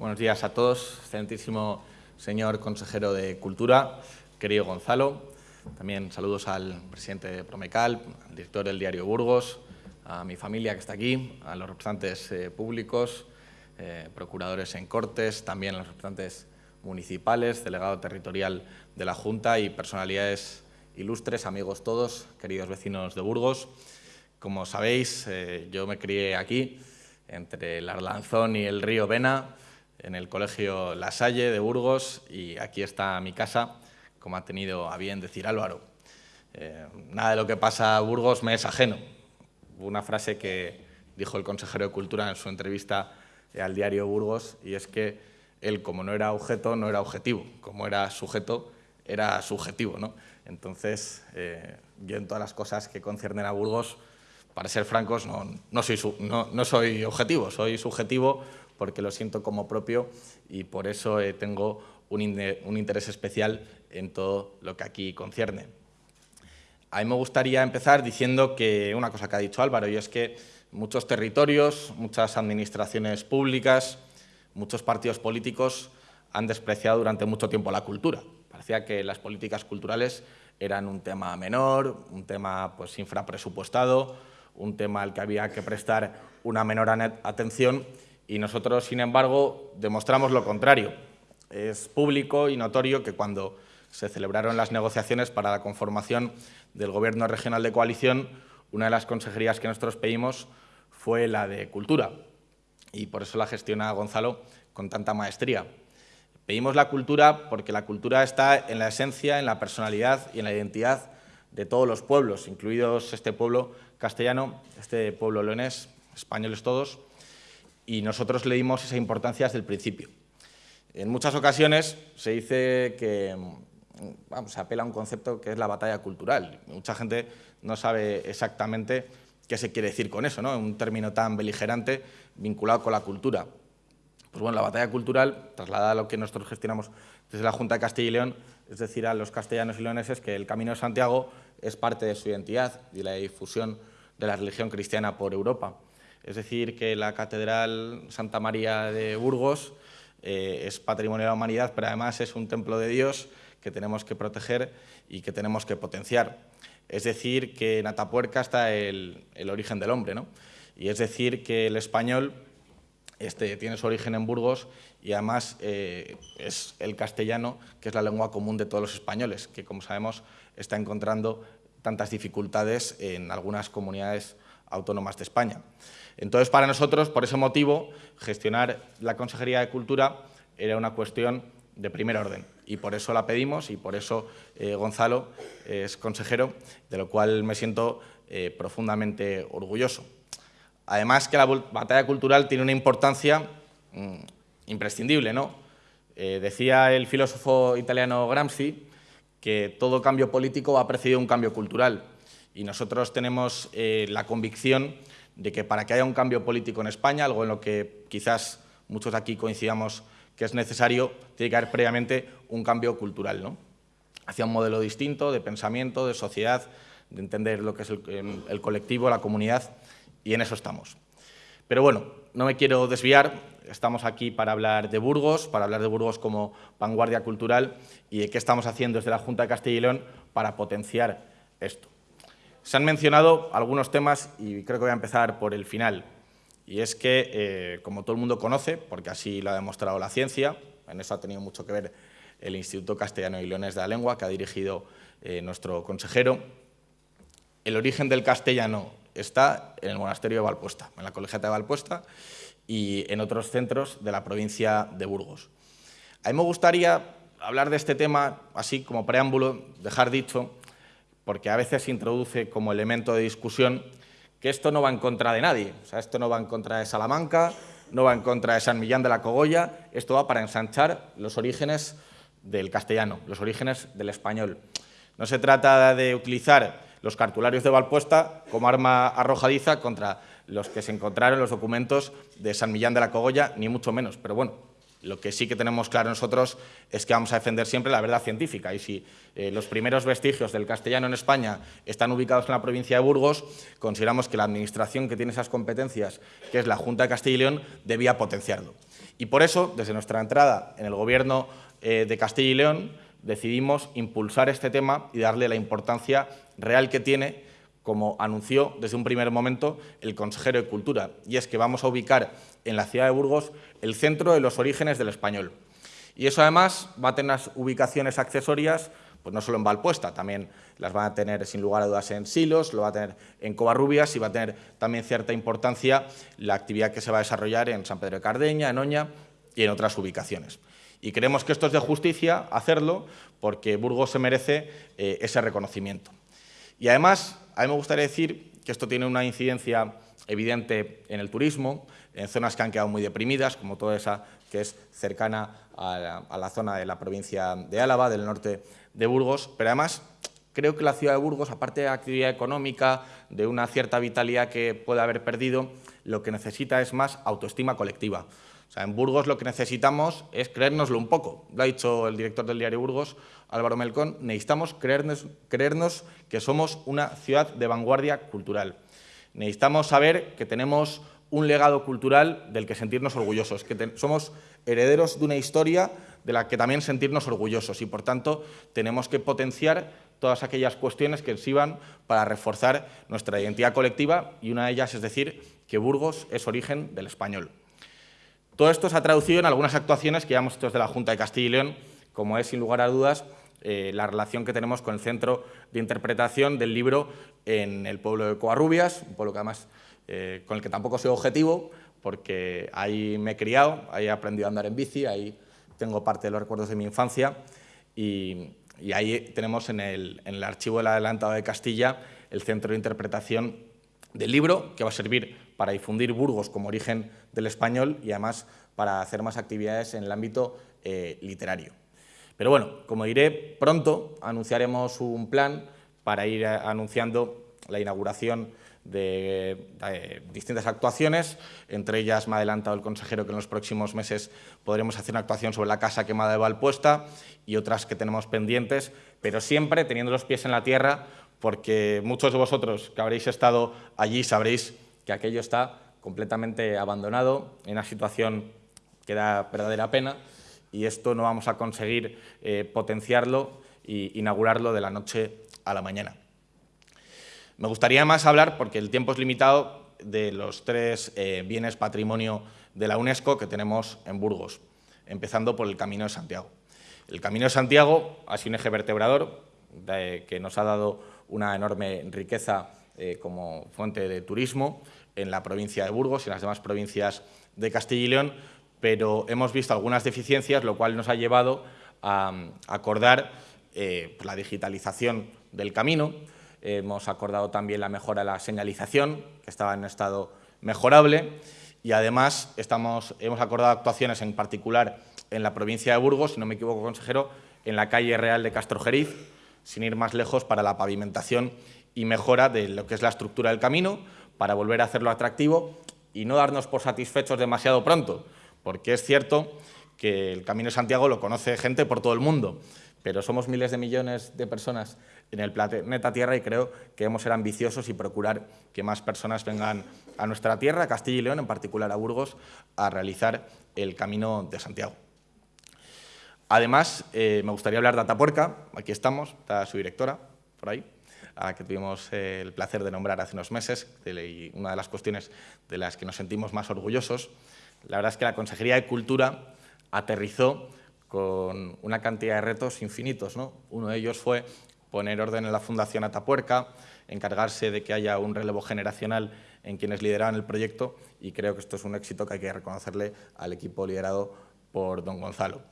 Buenos días a todos, excelentísimo señor consejero de Cultura, querido Gonzalo. También saludos al presidente de Promecal, al director del diario Burgos, a mi familia que está aquí, a los representantes eh, públicos, eh, procuradores en Cortes, también a los representantes municipales, delegado territorial de la Junta y personalidades ilustres, amigos todos, queridos vecinos de Burgos. Como sabéis, eh, yo me crié aquí, entre el Arlanzón y el río Vena, en el Colegio La Salle de Burgos, y aquí está mi casa, como ha tenido a bien decir Álvaro. Eh, nada de lo que pasa a Burgos me es ajeno. Una frase que dijo el consejero de Cultura en su entrevista al diario Burgos, y es que él, como no era objeto, no era objetivo. Como era sujeto, era subjetivo. ¿no? Entonces, eh, yo en todas las cosas que conciernen a Burgos, para ser francos, no, soy, no, soy objetivo, soy subjetivo porque lo siento como propio y por eso eh, tengo un, interés especial en todo lo que aquí concierne. A mí me gustaría empezar diciendo que una cosa que ha dicho Álvaro, y es que muchos territorios, muchas administraciones públicas, muchos partidos políticos han despreciado durante mucho tiempo la cultura. Parecía que las políticas culturales eran un tema menor, un tema pues, infrapresupuestado, un tema al que había que prestar una menor atención y nosotros, sin embargo, demostramos lo contrario. Es público y notorio que cuando se celebraron las negociaciones para la conformación del Gobierno Regional de Coalición, una de las consejerías que nosotros pedimos fue la de Cultura y por eso la gestiona Gonzalo con tanta maestría. Pedimos la cultura porque la cultura está en la esencia, en la personalidad y en la identidad de todos los pueblos, incluidos este pueblo castellano, este pueblo leonés, españoles todos, y nosotros le dimos esa importancia desde el principio. En muchas ocasiones se dice que vamos, se apela a un concepto que es la batalla cultural. Mucha gente no sabe exactamente qué se quiere decir con eso, ¿no? un término tan beligerante vinculado con la cultura. Pues bueno, la batalla cultural, trasladada a lo que nosotros gestionamos desde la Junta de Castilla y León, es decir, a los castellanos y leoneses que el Camino de Santiago es parte de su identidad y la difusión de la religión cristiana por Europa. Es decir, que la Catedral Santa María de Burgos eh, es patrimonio de la humanidad, pero además es un templo de Dios que tenemos que proteger y que tenemos que potenciar. Es decir, que en Atapuerca está el, origen del hombre, ¿no? Y es decir, que el español este, tiene su origen en Burgos y además eh, es el castellano, que es la lengua común de todos los españoles, que como sabemos está encontrando tantas dificultades en algunas comunidades autónomas de España. Entonces, para nosotros, por ese motivo, gestionar la Consejería de Cultura era una cuestión de primer orden y por eso la pedimos y por eso eh, Gonzalo es consejero, de lo cual me siento eh, profundamente orgulloso. Además que la batalla cultural tiene una importancia mm, imprescindible. ¿no? Eh, decía el filósofo italiano Gramsci que todo cambio político ha precedido un cambio cultural y nosotros tenemos eh, la convicción de que para que haya un cambio político en España, algo en lo que quizás muchos aquí coincidamos que es necesario, tiene que haber previamente un cambio cultural, ¿no? hacia un modelo distinto de pensamiento, de sociedad, de entender lo que es el, el colectivo, la comunidad y en eso estamos. Pero bueno, no me quiero desviar, estamos aquí para hablar de Burgos, para hablar de Burgos como vanguardia cultural y de qué estamos haciendo desde la Junta de Castilla y León para potenciar esto. Se han mencionado algunos temas y creo que voy a empezar por el final. Y es que, eh, como todo el mundo conoce, porque así lo ha demostrado la ciencia, en eso ha tenido mucho que ver el Instituto Castellano y Leones de la Lengua, que ha dirigido eh, nuestro consejero, el origen del castellano está en el monasterio de Valpuesta, en la colegiata de Valpuesta y en otros centros de la provincia de Burgos. A mí me gustaría hablar de este tema, así como preámbulo, dejar dicho, porque a veces se introduce como elemento de discusión que esto no va en contra de nadie. O sea, esto no va en contra de Salamanca, no va en contra de San Millán de la Cogolla, esto va para ensanchar los orígenes del castellano, los orígenes del español. No se trata de utilizar los cartularios de Valpuesta como arma arrojadiza contra los que se encontraron los documentos de San Millán de la Cogolla, ni mucho menos. Pero bueno, lo que sí que tenemos claro nosotros es que vamos a defender siempre la verdad científica y si eh, los primeros vestigios del castellano en España están ubicados en la provincia de Burgos, consideramos que la administración que tiene esas competencias, que es la Junta de Castilla y León, debía potenciarlo. Y por eso, desde nuestra entrada en el Gobierno eh, de Castilla y León, decidimos impulsar este tema y darle la importancia real que tiene, como anunció desde un primer momento el consejero de Cultura, y es que vamos a ubicar en la ciudad de Burgos el centro de los orígenes del español. Y eso además va a tener ubicaciones accesorias pues no solo en Valpuesta, también las van a tener sin lugar a dudas en Silos, lo va a tener en Covarrubias y va a tener también cierta importancia la actividad que se va a desarrollar en San Pedro de Cardeña, en Oña y en otras ubicaciones. Y creemos que esto es de justicia hacerlo porque Burgos se merece eh, ese reconocimiento. Y además, a mí me gustaría decir que esto tiene una incidencia evidente en el turismo, en zonas que han quedado muy deprimidas, como toda esa que es cercana a la, zona de la provincia de Álava, del norte de Burgos, pero además creo que la ciudad de Burgos, aparte de la actividad económica, de una cierta vitalidad que puede haber perdido, lo que necesita es más autoestima colectiva. O en Burgos lo que necesitamos es creérnoslo un poco. Lo ha dicho el director del diario Burgos, Álvaro Melcón, necesitamos creernos, creernos que somos una ciudad de vanguardia cultural. Necesitamos saber que tenemos un legado cultural del que sentirnos orgullosos, que somos herederos de una historia de la que también sentirnos orgullosos y, por tanto, tenemos que potenciar todas aquellas cuestiones que sirvan para reforzar nuestra identidad colectiva y una de ellas es decir que Burgos es origen del español. Todo esto se ha traducido en algunas actuaciones que llevamos desde la Junta de Castilla y León, como es, sin lugar a dudas, eh, la relación que tenemos con el Centro de Interpretación del libro en el pueblo de Coarrubias, un pueblo que además eh, con el que tampoco soy objetivo, porque ahí me he criado, ahí he aprendido a andar en bici, ahí tengo parte de los recuerdos de mi infancia y, ahí tenemos en el, en el, archivo del adelantado de Castilla el centro de interpretación del libro, que va a servir para difundir Burgos como origen del español y además para hacer más actividades en el ámbito eh, literario. Pero bueno, como diré, pronto anunciaremos un plan para ir anunciando la inauguración de, distintas actuaciones, entre ellas me ha adelantado el consejero que en los próximos meses podremos hacer una actuación sobre la casa quemada de Valpuesta y otras que tenemos pendientes, pero siempre teniendo los pies en la tierra, porque muchos de vosotros que habréis estado allí sabréis que aquello está completamente abandonado, en una situación que da verdadera pena, y esto no vamos a conseguir eh, potenciarlo e inaugurarlo de la noche a la mañana. Me gustaría más hablar, porque el tiempo es limitado, de los tres eh, bienes patrimonio de la UNESCO que tenemos en Burgos, empezando por el Camino de Santiago. El Camino de Santiago ha sido un eje vertebrador que nos ha dado una enorme riqueza eh, como fuente de turismo en la provincia de Burgos y en las demás provincias de Castilla y León, pero hemos visto algunas deficiencias, lo cual nos ha llevado a, acordar eh, la digitalización del camino, Hemos acordado también la mejora de la señalización, que estaba en estado mejorable, y además estamos, hemos acordado actuaciones en particular en la provincia de Burgos, si no me equivoco, consejero, en la calle Real de Castrojeriz, sin ir más lejos, para la pavimentación y mejora de lo que es la estructura del camino, para volver a hacerlo atractivo y no darnos por satisfechos demasiado pronto, porque es cierto que el Camino de Santiago lo conoce gente por todo el mundo, pero somos miles de millones de personas en el planeta Tierra y creo que debemos ser ambiciosos y procurar que más personas vengan a nuestra tierra, a Castilla y León, en particular a Burgos, a realizar el Camino de Santiago. Además, eh, me gustaría hablar de Atapuerca, aquí estamos, está su directora, por ahí, a la que tuvimos el placer de nombrar hace unos meses, y una de las cuestiones de las que nos sentimos más orgullosos. La verdad es que la Consejería de Cultura aterrizó con una cantidad de retos infinitos. ¿no? Uno de ellos fue poner orden en la Fundación Atapuerca, encargarse de que haya un relevo generacional en quienes lideraban el proyecto y creo que esto es un éxito que hay que reconocerle al equipo liderado por don Gonzalo.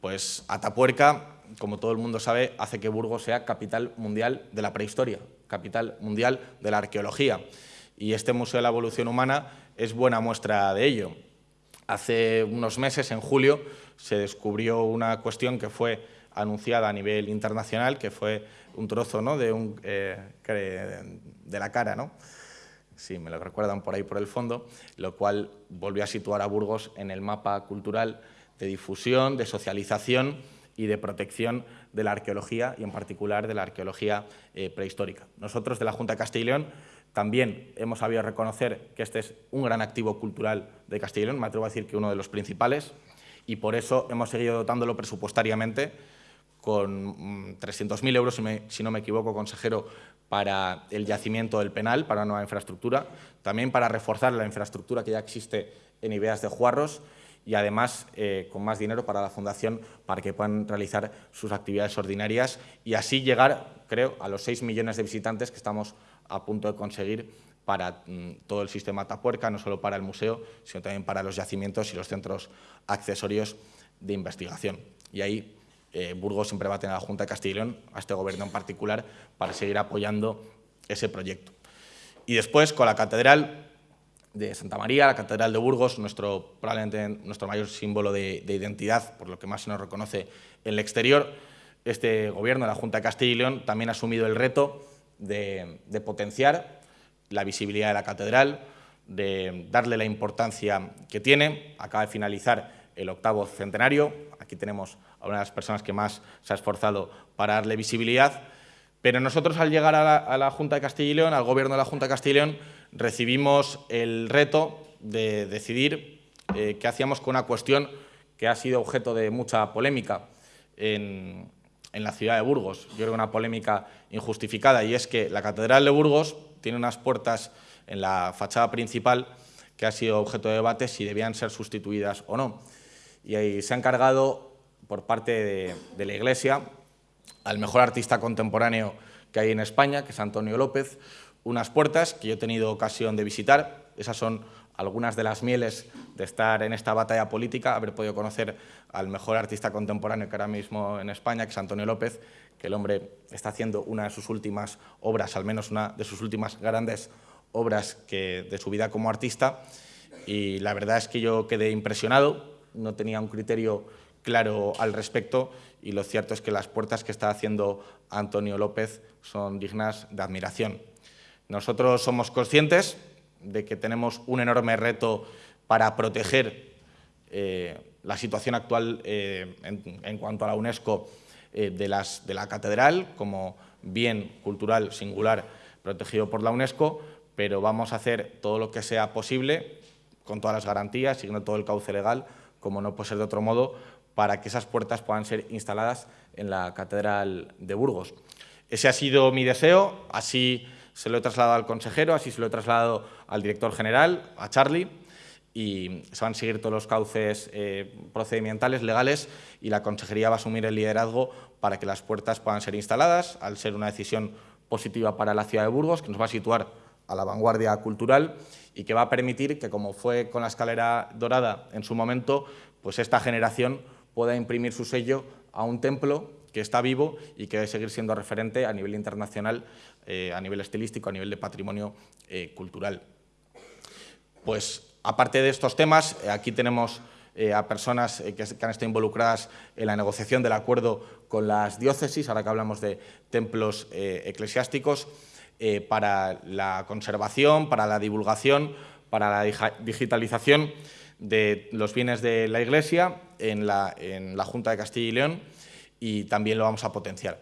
Pues Atapuerca, como todo el mundo sabe, hace que Burgos sea capital mundial de la prehistoria, capital mundial de la arqueología. Y este Museo de la Evolución Humana es buena muestra de ello. Hace unos meses, en julio, se descubrió una cuestión que fue anunciada a nivel internacional, que fue un trozo ¿no? de, eh, de la cara, ¿no? sí, me lo recuerdan por ahí por el fondo, lo cual volvió a situar a Burgos en el mapa cultural de difusión, de socialización y de protección de la arqueología y en particular de la arqueología eh, prehistórica. Nosotros de la Junta de Castilla y León También hemos sabido reconocer que este es un gran activo cultural de Castilla y León, me atrevo a decir que uno de los principales, y por eso hemos seguido dotándolo presupuestariamente con 300.000 mm, euros, si, no me equivoco, consejero, para el yacimiento del penal, para una nueva infraestructura, también para reforzar la infraestructura que ya existe en Ideas de Juarros y además eh, con más dinero para la Fundación para que puedan realizar sus actividades ordinarias y así llegar, creo, a los 6 millones de visitantes que estamos a punto de conseguir para mm, todo el sistema Tapuerca, no solo para el museo, sino también para los yacimientos y los centros accesorios de investigación. Y ahí eh, Burgos siempre va a tener a la Junta de Castilla y León, a este gobierno en particular, para seguir apoyando ese proyecto. Y después, con la Catedral de Santa María, la Catedral de Burgos, nuestro, probablemente nuestro mayor símbolo de, identidad, por lo que más se nos reconoce en el exterior, este gobierno, la Junta de Castilla y León, también ha asumido el reto de, de potenciar la visibilidad de la catedral, de darle la importancia que tiene. Acaba de finalizar el octavo centenario. Aquí tenemos a una de las personas que más se ha esforzado para darle visibilidad. Pero nosotros al llegar a la, Junta de Castilla y León, al Gobierno de la Junta de Castilla y León, recibimos el reto de decidir eh, qué hacíamos con una cuestión que ha sido objeto de mucha polémica en, la ciudad de Burgos. Yo creo que una polémica injustificada y es que la Catedral de Burgos tiene unas puertas en la fachada principal que ha sido objeto de debate si debían ser sustituidas o no. Y ahí se ha encargado por parte de, la Iglesia al mejor artista contemporáneo que hay en España, que es Antonio López, unas puertas que yo he tenido ocasión de visitar. Esas son algunas de las mieles de estar en esta batalla política, haber podido conocer al mejor artista contemporáneo que ahora mismo en España, que es Antonio López, que el hombre está haciendo una de sus últimas obras, al menos una de sus últimas grandes obras que, de su vida como artista. Y la verdad es que yo quedé impresionado, no tenía un criterio claro al respecto y lo cierto es que las puertas que está haciendo Antonio López son dignas de admiración. Nosotros somos conscientes de que tenemos un enorme reto para proteger eh, la situación actual eh, en, cuanto a la UNESCO eh, de, la catedral como bien cultural singular protegido por la UNESCO, pero vamos a hacer todo lo que sea posible, con todas las garantías, siguiendo todo el cauce legal, como no puede ser de otro modo, para que esas puertas puedan ser instaladas en la Catedral de Burgos. Ese ha sido mi deseo, así se lo he trasladado al consejero, así se lo he trasladado al director general, a Charlie, y se van a seguir todos los cauces eh, procedimentales, legales, y la consejería va a asumir el liderazgo para que las puertas puedan ser instaladas, al ser una decisión positiva para la ciudad de Burgos, que nos va a situar a la vanguardia cultural y que va a permitir que, como fue con la escalera dorada en su momento, pues esta generación pueda imprimir su sello a un templo que está vivo y que debe seguir siendo referente a nivel internacional, eh, a nivel estilístico, a nivel de patrimonio eh, cultural. Pues, aparte de estos temas, eh, aquí tenemos a personas que, que, han estado involucradas en la negociación del acuerdo con las diócesis, ahora que hablamos de templos eclesiásticos, para la conservación, para la divulgación, para la digitalización de los bienes de la Iglesia en la, Junta de Castilla y León y también lo vamos a potenciar.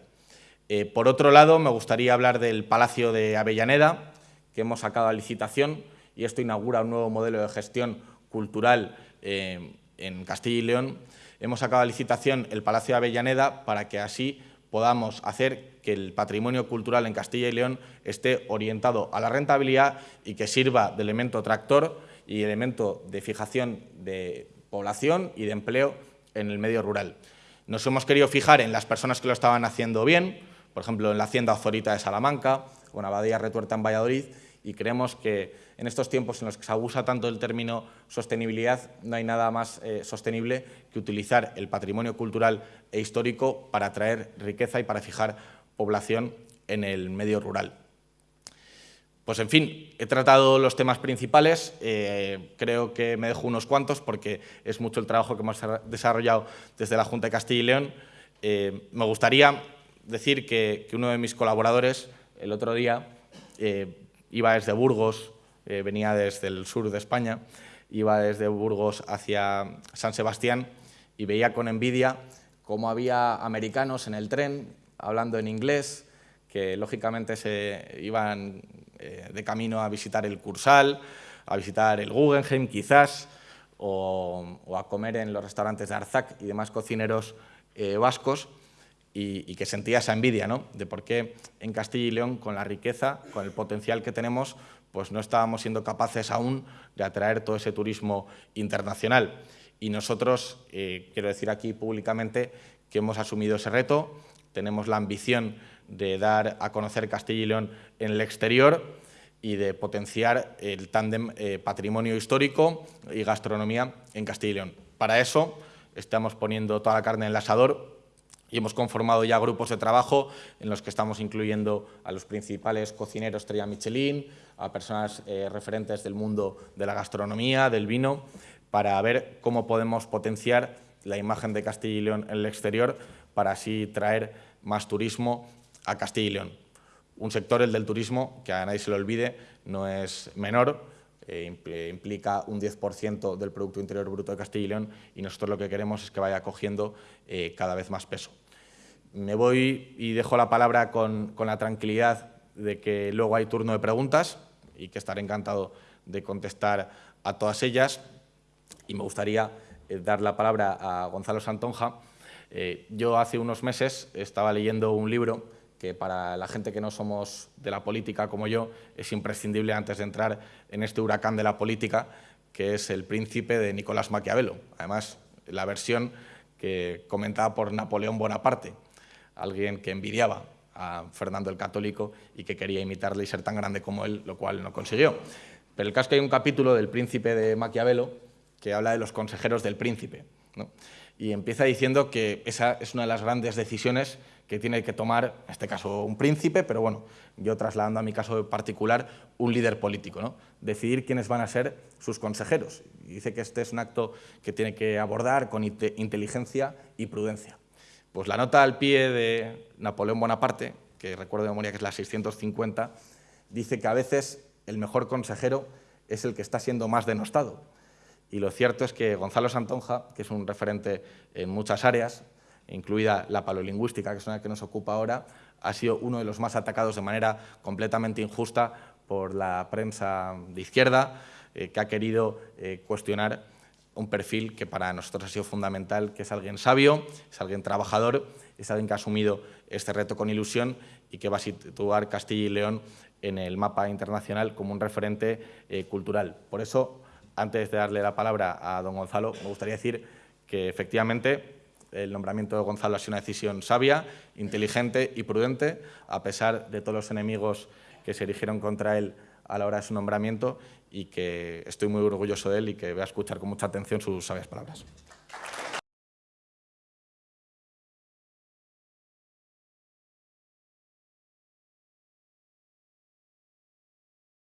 Eh, por otro lado, me gustaría hablar del Palacio de Avellaneda, que hemos sacado a licitación y esto inaugura un nuevo modelo de gestión cultural eh, en Castilla y León. Hemos sacado a licitación el Palacio de Avellaneda para que así podamos hacer que el patrimonio cultural en Castilla y León esté orientado a la rentabilidad y que sirva de elemento tractor y elemento de fijación de población y de empleo en el medio rural. Nos hemos querido fijar en las personas que lo estaban haciendo bien, por ejemplo, en la Hacienda Azorita de Salamanca o en Abadía Retuerta en Valladolid, y creemos que en estos tiempos en los que se abusa tanto el término sostenibilidad, no hay nada más eh, sostenible que utilizar el patrimonio cultural e histórico para atraer riqueza y para fijar población en el medio rural. Pues en fin, he tratado los temas principales, eh, creo que me dejo unos cuantos porque es mucho el trabajo que hemos desarrollado desde la Junta de Castilla y León. Eh, me gustaría decir que, uno de mis colaboradores el otro día eh, iba desde Burgos, venía desde el sur de España, iba desde Burgos hacia San Sebastián y veía con envidia cómo había americanos en el tren hablando en inglés, que lógicamente se iban eh, de camino a visitar el Cursal, a visitar el Guggenheim quizás, o, a comer en los restaurantes de Arzac y demás cocineros eh, vascos, y, que sentía esa envidia ¿no? de por qué en Castilla y León, con la riqueza, con el potencial que tenemos, pues no estábamos siendo capaces aún de atraer todo ese turismo internacional. Y nosotros, eh, quiero decir aquí públicamente, que hemos asumido ese reto, tenemos la ambición de dar a conocer Castilla y León en el exterior y de potenciar el tándem eh, patrimonio histórico y gastronomía en Castilla y León. Para eso estamos poniendo toda la carne en el asador y hemos conformado ya grupos de trabajo en los que estamos incluyendo a los principales cocineros estrella Michelin, a personas eh, referentes del mundo de la gastronomía, del vino, para ver cómo podemos potenciar la imagen de Castilla y León en el exterior para así traer más turismo a Castilla y León. Un sector, el del turismo, que a nadie se lo olvide, no es menor, eh, implica un 10% del Producto Interior Bruto de Castilla y León y nosotros lo que queremos es que vaya cogiendo eh, cada vez más peso. Me voy y dejo la palabra con, la tranquilidad de que luego hay turno de preguntas y que estaré encantado de contestar a todas ellas. Y me gustaría eh, dar la palabra a Gonzalo Santonja. Yo hace unos meses estaba leyendo un libro que para la gente que no somos de la política como yo es imprescindible antes de entrar en este huracán de la política, que es El príncipe de Nicolás Maquiavelo. Además, la versión que comentaba por Napoleón Bonaparte, alguien que envidiaba a Fernando el Católico y que quería imitarle y ser tan grande como él, lo cual no consiguió. Pero el caso es que hay un capítulo del príncipe de Maquiavelo que habla de los consejeros del príncipe. Y empieza diciendo que esa es una de las grandes decisiones que tiene que tomar, en este caso un príncipe, pero bueno, yo trasladando a mi caso particular, un líder político, ¿no? decidir quiénes van a ser sus consejeros. Y dice que este es un acto que tiene que abordar con inteligencia y prudencia. Pues la nota al pie de Napoleón Bonaparte, que recuerdo de memoria que es la 650, dice que a veces el mejor consejero es el que está siendo más denostado. Y lo cierto es que Gonzalo Santonja, que es un referente en muchas áreas, incluida la palolingüística, que es una que nos ocupa ahora, ha sido uno de los más atacados de manera completamente injusta por la prensa de izquierda, eh, que ha querido eh, cuestionar un perfil que para nosotros ha sido fundamental, que es alguien sabio, es alguien trabajador, es alguien que ha asumido este reto con ilusión y que va a situar Castilla y León en el mapa internacional como un referente eh, cultural. Por eso, antes de darle la palabra a don Gonzalo, me gustaría decir que efectivamente el nombramiento de Gonzalo ha sido una decisión sabia, inteligente y prudente, a pesar de todos los enemigos que se erigieron contra él a la hora de su nombramiento y que estoy muy orgulloso de él y que voy a escuchar con mucha atención sus sabias palabras.